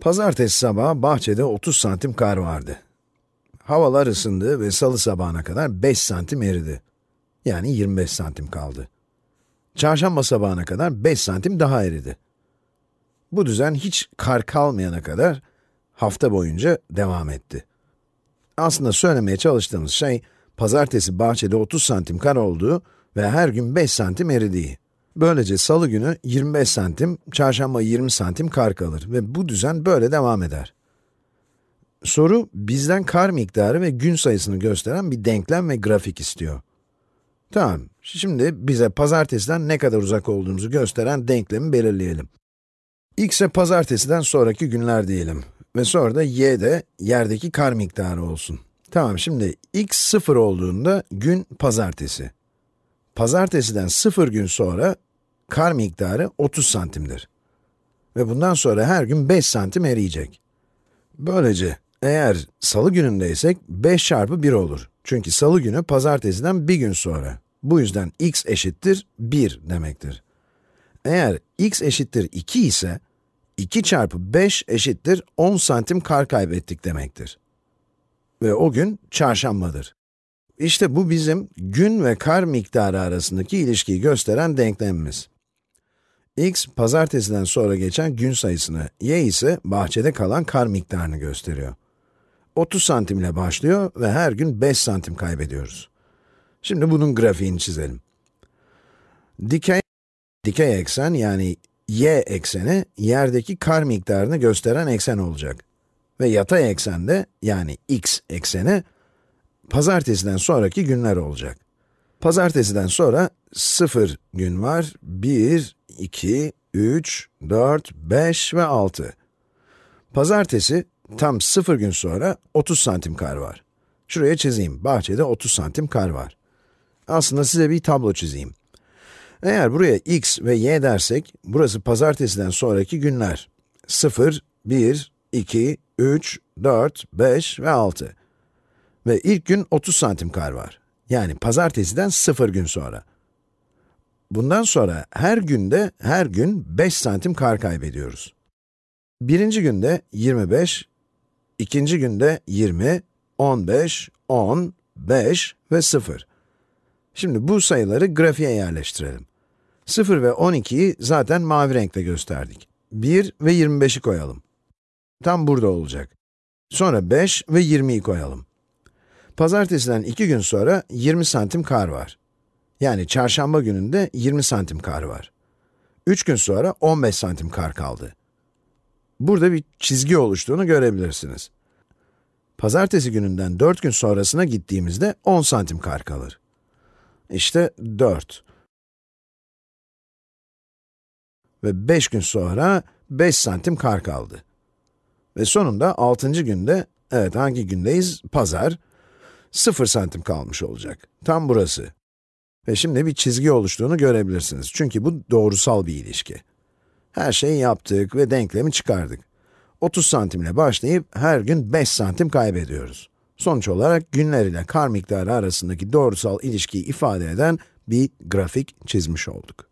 Pazartesi sabahı bahçede 30 santim kar vardı. Havalar ısındı ve salı sabahına kadar 5 santim eridi. Yani 25 santim kaldı. Çarşamba sabahına kadar 5 santim daha eridi. Bu düzen hiç kar kalmayana kadar hafta boyunca devam etti. Aslında söylemeye çalıştığımız şey, pazartesi bahçede 30 santim kar olduğu ve her gün 5 santim eridiği. Böylece salı günü 25 santim, çarşamba 20 santim kar kalır ve bu düzen böyle devam eder. Soru, bizden kar miktarı ve gün sayısını gösteren bir denklem ve grafik istiyor. Tamam, şimdi bize pazartesiden ne kadar uzak olduğumuzu gösteren denklemi belirleyelim. x'e pazartesiden sonraki günler diyelim ve sonra da y de yerdeki kar miktarı olsun. Tamam, şimdi x 0 olduğunda gün pazartesi. Pazartesiden 0 gün sonra kar miktarı 30 santimdir. Ve bundan sonra her gün 5 santim eriyecek. Böylece eğer salı günündeysek 5 çarpı 1 olur. Çünkü salı günü pazartesiden bir gün sonra. Bu yüzden x eşittir 1 demektir. Eğer x eşittir 2 ise 2 çarpı 5 eşittir 10 santim kar kaybettik demektir. Ve o gün çarşambadır. İşte bu bizim gün ve kar miktarı arasındaki ilişkiyi gösteren denklemimiz. x, pazartesiden sonra geçen gün sayısını, y ise bahçede kalan kar miktarını gösteriyor. 30 santim ile başlıyor ve her gün 5 santim kaybediyoruz. Şimdi bunun grafiğini çizelim. Dikey, dikey eksen yani y ekseni, yerdeki kar miktarını gösteren eksen olacak. Ve yatay eksende, yani x ekseni, pazartesiden sonraki günler olacak. Pazartesiden sonra 0 gün var, 1, 2, 3, 4, 5 ve 6. Pazartesi, tam 0 gün sonra 30 santim kar var. Şuraya çizeyim, bahçede 30 santim kar var. Aslında size bir tablo çizeyim. Eğer buraya x ve y dersek, burası pazartesiden sonraki günler. 0, 1, 2, 3, 4, 5 ve 6. Ve ilk gün 30 santim kar var. Yani pazartesiden 0 gün sonra. Bundan sonra her günde, her gün 5 santim kar kaybediyoruz. Birinci günde 25, ikinci günde 20, 15, 10, 5 ve 0. Şimdi bu sayıları grafiğe yerleştirelim. 0 ve 12'yi zaten mavi renkle gösterdik. 1 ve 25'i koyalım. Tam burada olacak. Sonra 5 ve 20'yi koyalım. Pazartesiden 2 gün sonra 20 santim kar var. Yani çarşamba gününde 20 santim kar var. 3 gün sonra 15 santim kar kaldı. Burada bir çizgi oluştuğunu görebilirsiniz. Pazartesi gününden 4 gün sonrasına gittiğimizde 10 santim kar kalır. İşte 4. Ve 5 gün sonra 5 santim kar kaldı. Ve sonunda 6. günde, evet hangi gündeyiz? Pazar. 0 santim kalmış olacak. Tam burası. Ve şimdi bir çizgi oluştuğunu görebilirsiniz. Çünkü bu doğrusal bir ilişki. Her şeyi yaptık ve denklemi çıkardık. 30 santim ile başlayıp her gün 5 santim kaybediyoruz. Sonuç olarak günler ile kar miktarı arasındaki doğrusal ilişkiyi ifade eden bir grafik çizmiş olduk.